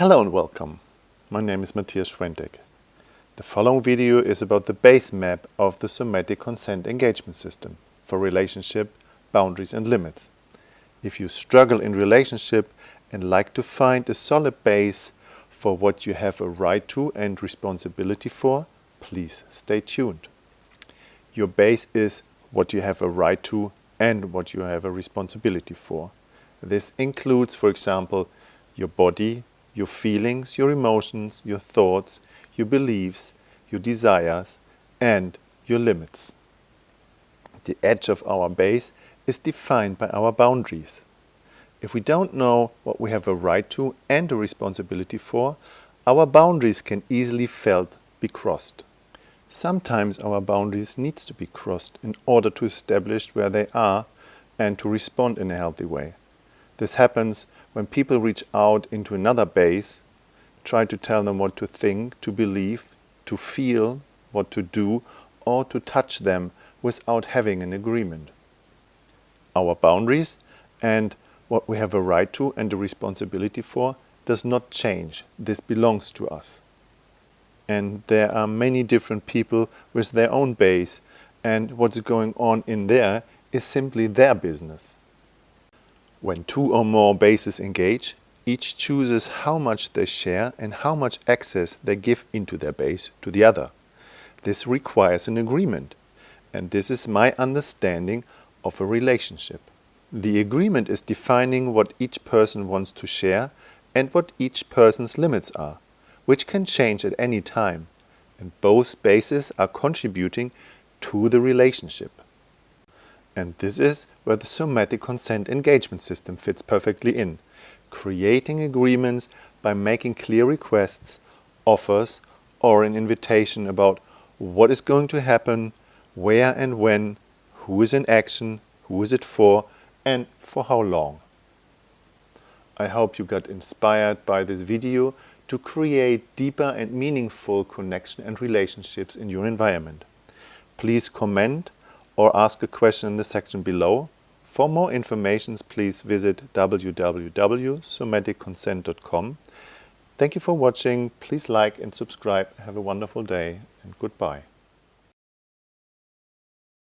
Hello and welcome. My name is Matthias Schwentek. The following video is about the base map of the somatic consent engagement system for relationship, boundaries and limits. If you struggle in relationship and like to find a solid base for what you have a right to and responsibility for, please stay tuned. Your base is what you have a right to and what you have a responsibility for. This includes, for example, your body, your feelings, your emotions, your thoughts, your beliefs, your desires and your limits. The edge of our base is defined by our boundaries. If we don't know what we have a right to and a responsibility for, our boundaries can easily felt be crossed. Sometimes our boundaries needs to be crossed in order to establish where they are and to respond in a healthy way. This happens when people reach out into another base, try to tell them what to think, to believe, to feel, what to do, or to touch them without having an agreement. Our boundaries and what we have a right to and a responsibility for does not change. This belongs to us. And there are many different people with their own base and what's going on in there is simply their business. When two or more bases engage, each chooses how much they share and how much access they give into their base to the other. This requires an agreement, and this is my understanding of a relationship. The agreement is defining what each person wants to share and what each person's limits are, which can change at any time, and both bases are contributing to the relationship. And this is where the somatic consent engagement system fits perfectly in, creating agreements by making clear requests, offers or an invitation about what is going to happen, where and when, who is in action, who is it for and for how long. I hope you got inspired by this video to create deeper and meaningful connection and relationships in your environment. Please comment or ask a question in the section below. For more information, please visit www.somaticconsent.com. Thank you for watching. Please like and subscribe. Have a wonderful day and goodbye.